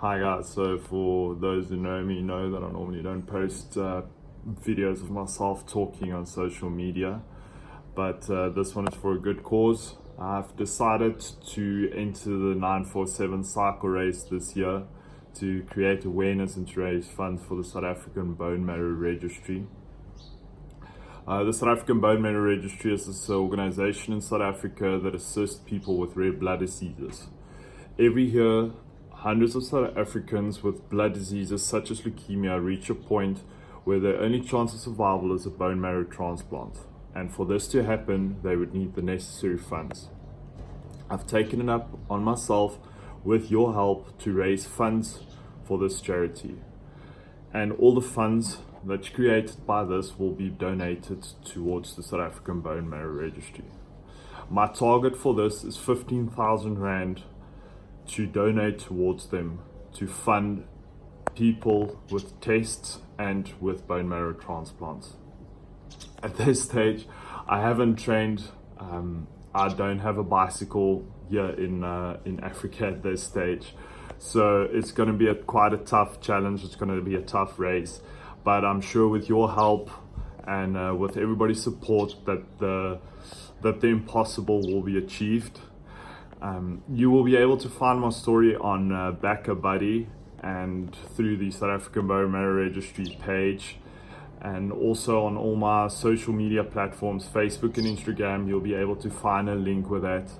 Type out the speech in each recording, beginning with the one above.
Hi guys, so for those who know me know that I normally don't post uh, videos of myself talking on social media but uh, this one is for a good cause. I've decided to enter the 947 cycle race this year to create awareness and to raise funds for the South African Bone Marrow Registry. Uh, the South African Bone Marrow Registry is this organization in South Africa that assists people with rare blood diseases. Every year, hundreds of South Africans with blood diseases such as leukemia reach a point where their only chance of survival is a bone marrow transplant. And for this to happen, they would need the necessary funds. I've taken it up on myself with your help to raise funds for this charity. And all the funds that's created by this will be donated towards the South African Bone Marrow Registry. My target for this is 15,000 Rand to donate towards them to fund people with tests and with bone marrow transplants. At this stage, I haven't trained. Um, I don't have a bicycle here in uh, in Africa at this stage, so it's going to be a quite a tough challenge. It's going to be a tough race but I'm sure with your help and uh, with everybody's support that the that the impossible will be achieved. Um, you will be able to find my story on uh, BackaBuddy and through the South African Marrow Registry page and also on all my social media platforms Facebook and Instagram. You'll be able to find a link with that.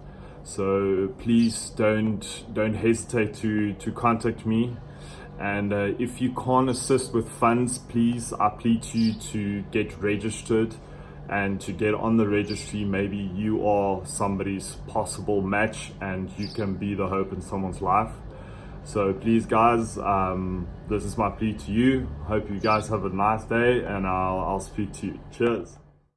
So please don't don't hesitate to to contact me. And uh, if you can't assist with funds please i plead to you to get registered and to get on the registry maybe you are somebody's possible match and you can be the hope in someone's life. So please guys um, this is my plea to you. Hope you guys have a nice day and i'll, I'll speak to you. Cheers